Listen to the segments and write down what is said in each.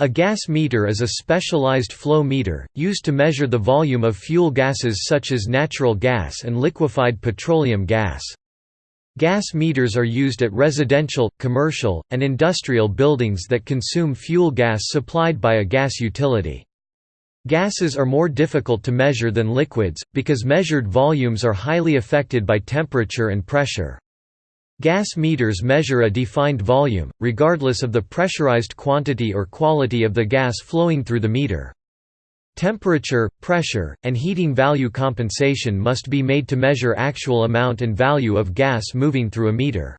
A gas meter is a specialized flow meter, used to measure the volume of fuel gases such as natural gas and liquefied petroleum gas. Gas meters are used at residential, commercial, and industrial buildings that consume fuel gas supplied by a gas utility. Gases are more difficult to measure than liquids, because measured volumes are highly affected by temperature and pressure. Gas meters measure a defined volume, regardless of the pressurized quantity or quality of the gas flowing through the meter. Temperature, pressure, and heating value compensation must be made to measure actual amount and value of gas moving through a meter.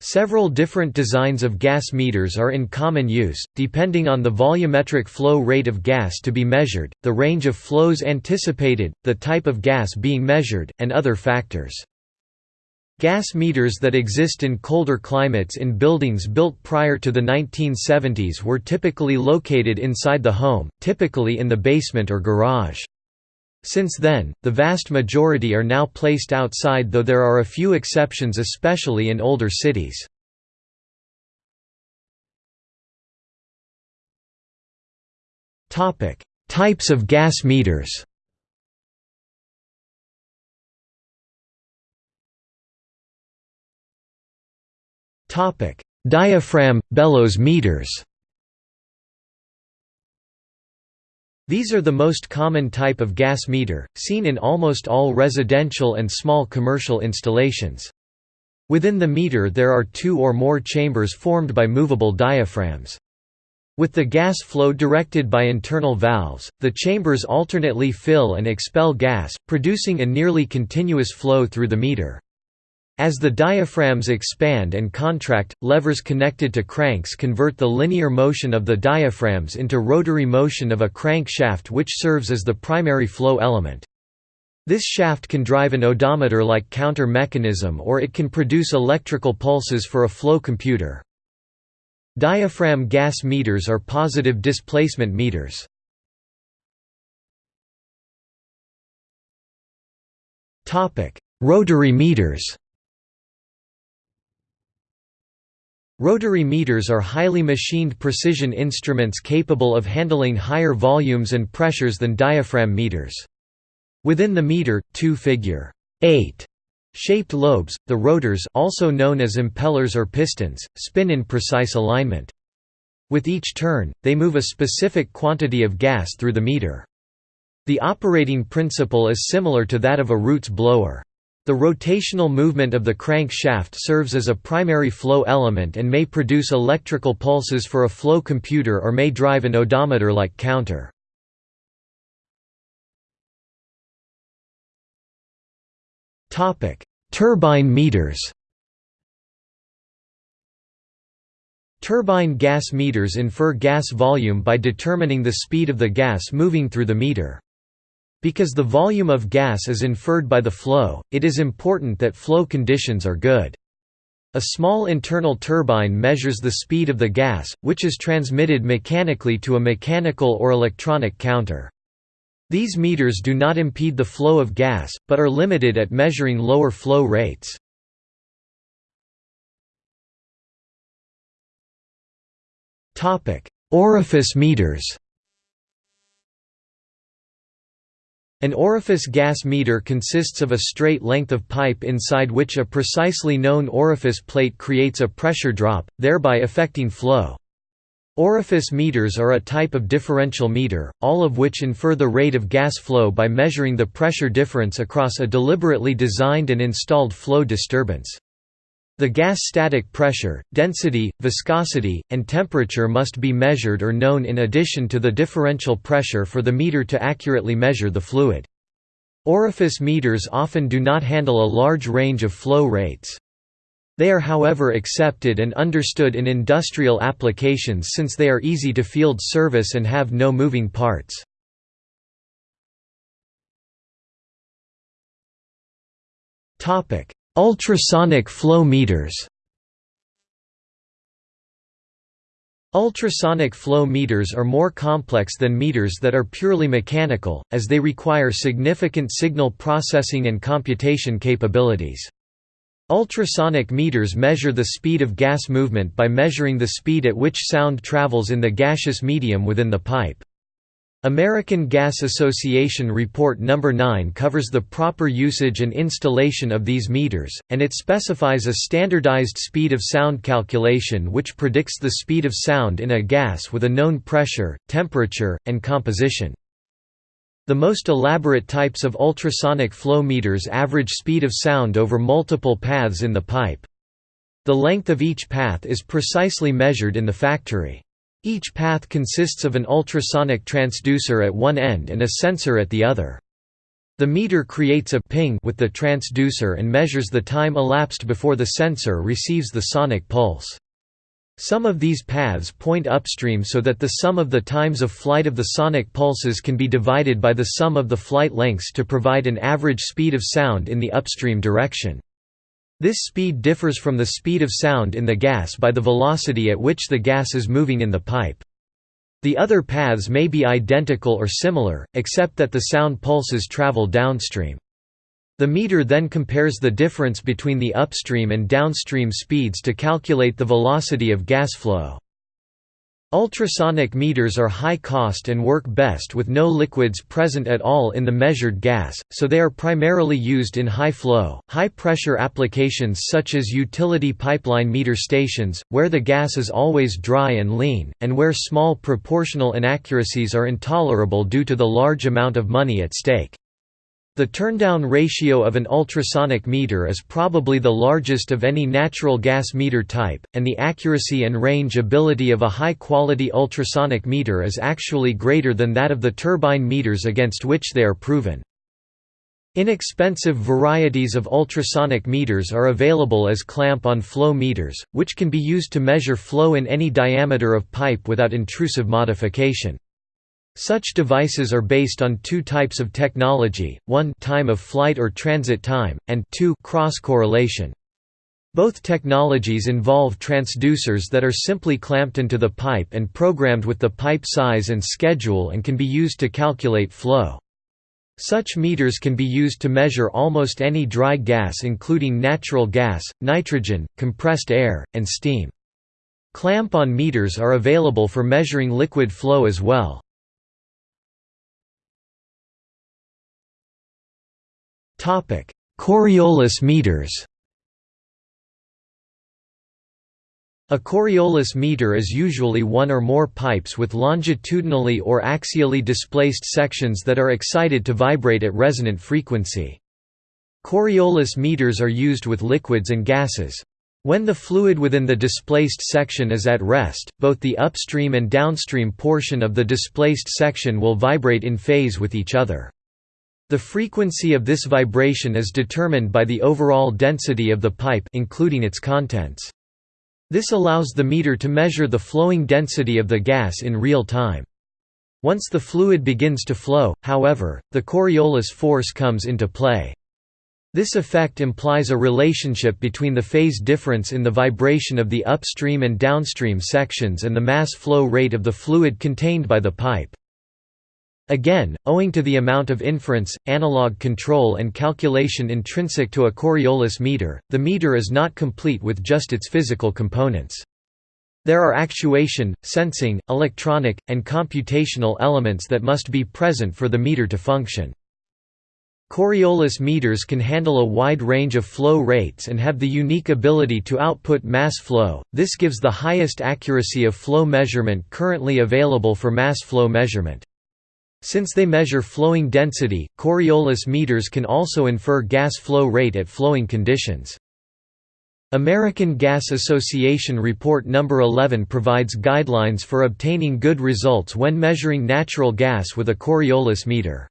Several different designs of gas meters are in common use, depending on the volumetric flow rate of gas to be measured, the range of flows anticipated, the type of gas being measured, and other factors. Gas meters that exist in colder climates in buildings built prior to the 1970s were typically located inside the home, typically in the basement or garage. Since then, the vast majority are now placed outside though there are a few exceptions especially in older cities. Types of gas meters Topic: Diaphragm bellows meters. These are the most common type of gas meter, seen in almost all residential and small commercial installations. Within the meter there are two or more chambers formed by movable diaphragms. With the gas flow directed by internal valves, the chambers alternately fill and expel gas, producing a nearly continuous flow through the meter. As the diaphragms expand and contract, levers connected to cranks convert the linear motion of the diaphragms into rotary motion of a crankshaft which serves as the primary flow element. This shaft can drive an odometer-like counter mechanism or it can produce electrical pulses for a flow computer. Diaphragm gas meters are positive displacement meters. Rotary meters Rotary meters are highly machined precision instruments capable of handling higher volumes and pressures than diaphragm meters. Within the meter, two figure 8 shaped lobes, the rotors also known as impellers or pistons, spin in precise alignment. With each turn, they move a specific quantity of gas through the meter. The operating principle is similar to that of a Roots blower. The rotational movement of the crankshaft serves as a primary flow element and may produce electrical pulses for a flow computer or may drive an odometer-like counter. Turbine meters Turbine gas meters infer gas volume by determining the speed of the gas moving through the meter. Because the volume of gas is inferred by the flow, it is important that flow conditions are good. A small internal turbine measures the speed of the gas, which is transmitted mechanically to a mechanical or electronic counter. These meters do not impede the flow of gas, but are limited at measuring lower flow rates. Orifice meters An orifice gas meter consists of a straight length of pipe inside which a precisely known orifice plate creates a pressure drop, thereby affecting flow. Orifice meters are a type of differential meter, all of which infer the rate of gas flow by measuring the pressure difference across a deliberately designed and installed flow disturbance. The gas static pressure, density, viscosity, and temperature must be measured or known in addition to the differential pressure for the meter to accurately measure the fluid. Orifice meters often do not handle a large range of flow rates. They are however accepted and understood in industrial applications since they are easy to field service and have no moving parts. Topic: Ultrasonic flow meters Ultrasonic flow meters are more complex than meters that are purely mechanical, as they require significant signal processing and computation capabilities. Ultrasonic meters measure the speed of gas movement by measuring the speed at which sound travels in the gaseous medium within the pipe. American Gas Association Report No. 9 covers the proper usage and installation of these meters, and it specifies a standardized speed of sound calculation which predicts the speed of sound in a gas with a known pressure, temperature, and composition. The most elaborate types of ultrasonic flow meters average speed of sound over multiple paths in the pipe. The length of each path is precisely measured in the factory. Each path consists of an ultrasonic transducer at one end and a sensor at the other. The meter creates a ping with the transducer and measures the time elapsed before the sensor receives the sonic pulse. Some of these paths point upstream so that the sum of the times of flight of the sonic pulses can be divided by the sum of the flight lengths to provide an average speed of sound in the upstream direction. This speed differs from the speed of sound in the gas by the velocity at which the gas is moving in the pipe. The other paths may be identical or similar, except that the sound pulses travel downstream. The meter then compares the difference between the upstream and downstream speeds to calculate the velocity of gas flow. Ultrasonic meters are high cost and work best with no liquids present at all in the measured gas, so they are primarily used in high-flow, high-pressure applications such as utility pipeline meter stations, where the gas is always dry and lean, and where small proportional inaccuracies are intolerable due to the large amount of money at stake. The turndown ratio of an ultrasonic meter is probably the largest of any natural gas meter type, and the accuracy and range ability of a high-quality ultrasonic meter is actually greater than that of the turbine meters against which they are proven. Inexpensive varieties of ultrasonic meters are available as clamp-on flow meters, which can be used to measure flow in any diameter of pipe without intrusive modification. Such devices are based on two types of technology, one time of flight or transit time, and two cross-correlation. Both technologies involve transducers that are simply clamped into the pipe and programmed with the pipe size and schedule and can be used to calculate flow. Such meters can be used to measure almost any dry gas including natural gas, nitrogen, compressed air, and steam. Clamp-on meters are available for measuring liquid flow as well. Topic: Coriolis meters. A Coriolis meter is usually one or more pipes with longitudinally or axially displaced sections that are excited to vibrate at resonant frequency. Coriolis meters are used with liquids and gases. When the fluid within the displaced section is at rest, both the upstream and downstream portion of the displaced section will vibrate in phase with each other. The frequency of this vibration is determined by the overall density of the pipe including its contents. This allows the meter to measure the flowing density of the gas in real time. Once the fluid begins to flow, however, the Coriolis force comes into play. This effect implies a relationship between the phase difference in the vibration of the upstream and downstream sections and the mass flow rate of the fluid contained by the pipe. Again, owing to the amount of inference, analog control and calculation intrinsic to a Coriolis meter, the meter is not complete with just its physical components. There are actuation, sensing, electronic, and computational elements that must be present for the meter to function. Coriolis meters can handle a wide range of flow rates and have the unique ability to output mass flow, this gives the highest accuracy of flow measurement currently available for mass flow measurement. Since they measure flowing density, Coriolis meters can also infer gas flow rate at flowing conditions. American Gas Association Report No. 11 provides guidelines for obtaining good results when measuring natural gas with a Coriolis meter.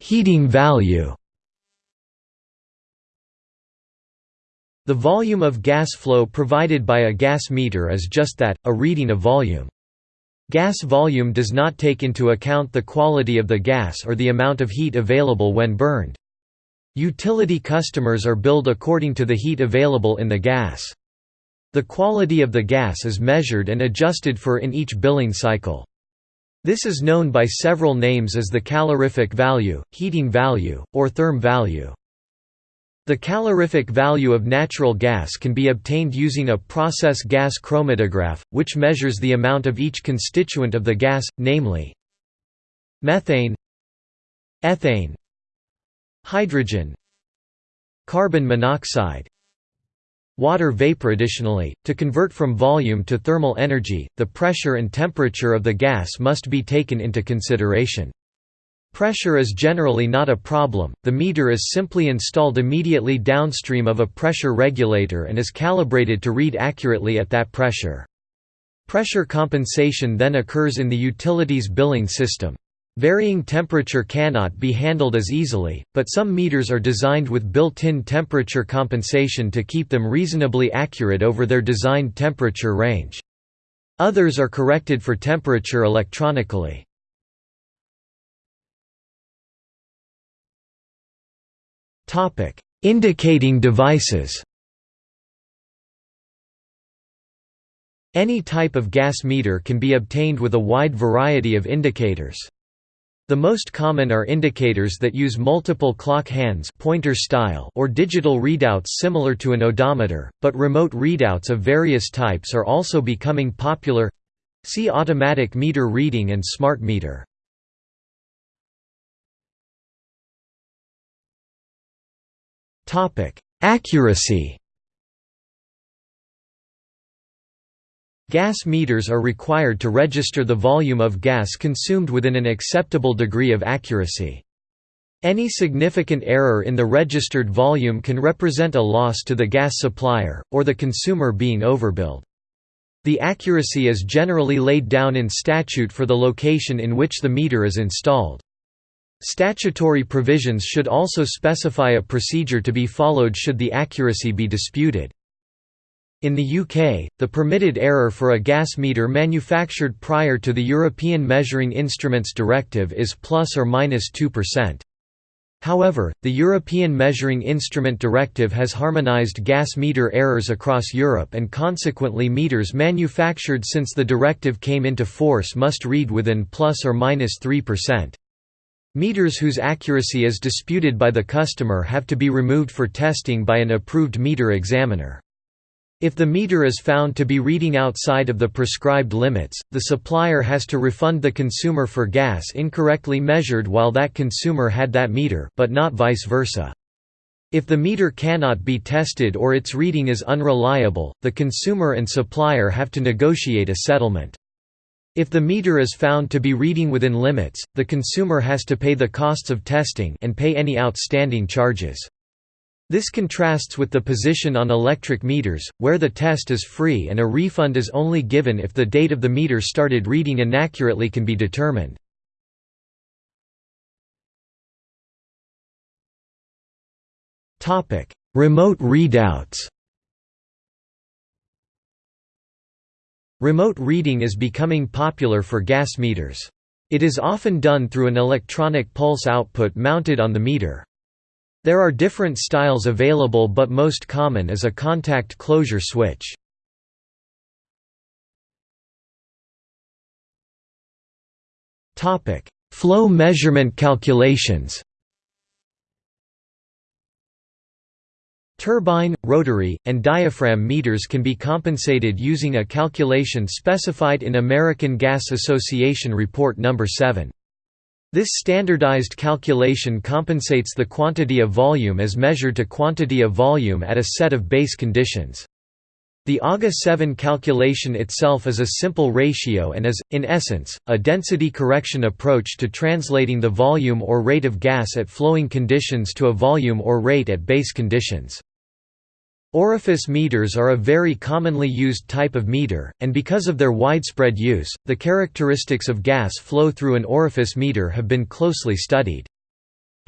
Heating value The volume of gas flow provided by a gas meter is just that, a reading of volume. Gas volume does not take into account the quality of the gas or the amount of heat available when burned. Utility customers are billed according to the heat available in the gas. The quality of the gas is measured and adjusted for in each billing cycle. This is known by several names as the calorific value, heating value, or therm value. The calorific value of natural gas can be obtained using a process gas chromatograph, which measures the amount of each constituent of the gas, namely methane ethane hydrogen carbon monoxide water vapor. Additionally to convert from volume to thermal energy the pressure and temperature of the gas must be taken into consideration Pressure is generally not a problem, the meter is simply installed immediately downstream of a pressure regulator and is calibrated to read accurately at that pressure. Pressure compensation then occurs in the utilities billing system. Varying temperature cannot be handled as easily, but some meters are designed with built-in temperature compensation to keep them reasonably accurate over their designed temperature range. Others are corrected for temperature electronically. Topic: Indicating devices. Any type of gas meter can be obtained with a wide variety of indicators. The most common are indicators that use multiple clock hands pointer style or digital readouts similar to an odometer, but remote readouts of various types are also becoming popular. See automatic meter reading and smart meter. Topic: Accuracy. Gas meters are required to register the volume of gas consumed within an acceptable degree of accuracy. Any significant error in the registered volume can represent a loss to the gas supplier, or the consumer being overbilled. The accuracy is generally laid down in statute for the location in which the meter is installed. Statutory provisions should also specify a procedure to be followed should the accuracy be disputed. In the UK, the permitted error for a gas meter manufactured prior to the European Measuring Instruments Directive is plus or minus 2%. However, the European Measuring Instrument Directive has harmonised gas meter errors across Europe and consequently meters manufactured since the directive came into force must read within plus or minus 3%. Meters whose accuracy is disputed by the customer have to be removed for testing by an approved meter examiner. If the meter is found to be reading outside of the prescribed limits, the supplier has to refund the consumer for gas incorrectly measured while that consumer had that meter but not vice versa. If the meter cannot be tested or its reading is unreliable, the consumer and supplier have to negotiate a settlement. If the meter is found to be reading within limits, the consumer has to pay the costs of testing and pay any outstanding charges. This contrasts with the position on electric meters, where the test is free and a refund is only given if the date of the meter started reading inaccurately can be determined. Remote readouts Remote reading is becoming popular for gas meters. It is often done through an electronic pulse output mounted on the meter. There are different styles available but most common is a contact closure switch. Flow measurement calculations Turbine, rotary, and diaphragm meters can be compensated using a calculation specified in American Gas Association Report No. 7. This standardized calculation compensates the quantity of volume as measured to quantity of volume at a set of base conditions. The AGA 7 calculation itself is a simple ratio and is, in essence, a density correction approach to translating the volume or rate of gas at flowing conditions to a volume or rate at base conditions. Orifice meters are a very commonly used type of meter, and because of their widespread use, the characteristics of gas flow through an orifice meter have been closely studied.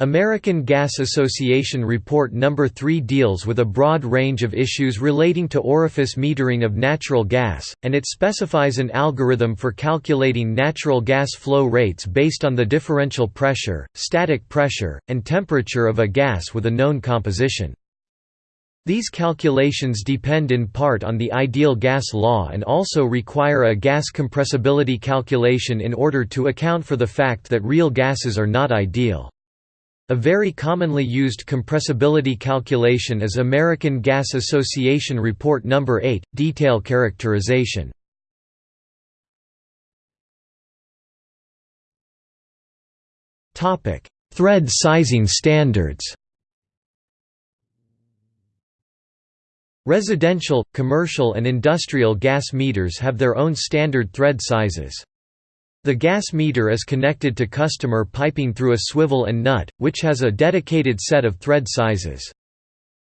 American Gas Association Report No. 3 deals with a broad range of issues relating to orifice metering of natural gas, and it specifies an algorithm for calculating natural gas flow rates based on the differential pressure, static pressure, and temperature of a gas with a known composition. These calculations depend in part on the ideal gas law and also require a gas compressibility calculation in order to account for the fact that real gases are not ideal. A very commonly used compressibility calculation is American Gas Association Report No. 8, Detail Characterization. Thread sizing standards Residential, commercial and industrial gas meters have their own standard thread sizes. The gas meter is connected to customer piping through a swivel and nut, which has a dedicated set of thread sizes.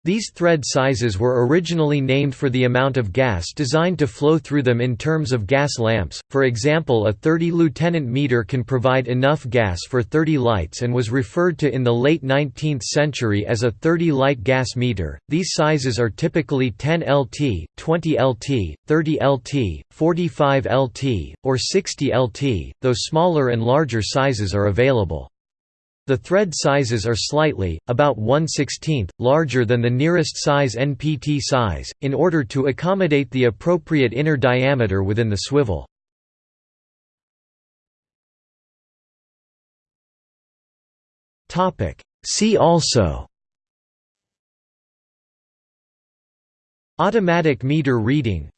These thread sizes were originally named for the amount of gas designed to flow through them in terms of gas lamps, for example a 30 lieutenant meter can provide enough gas for 30 lights and was referred to in the late 19th century as a 30 light gas meter. These sizes are typically 10 LT, 20 LT, 30 LT, 45 LT, or 60 LT, though smaller and larger sizes are available. The thread sizes are slightly, about 1 16th, larger than the nearest size NPT size, in order to accommodate the appropriate inner diameter within the swivel. See also. Automatic meter reading.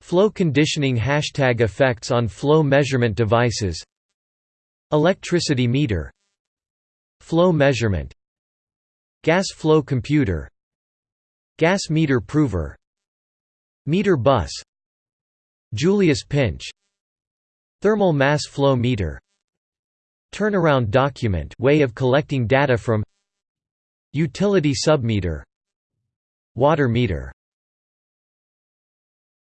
Flow conditioning Hashtag effects on flow measurement devices. Electricity meter Flow measurement Gas flow computer Gas meter prover Meter bus Julius Pintsch Thermal mass flow meter Turnaround document way of collecting data from Utility submeter Water meter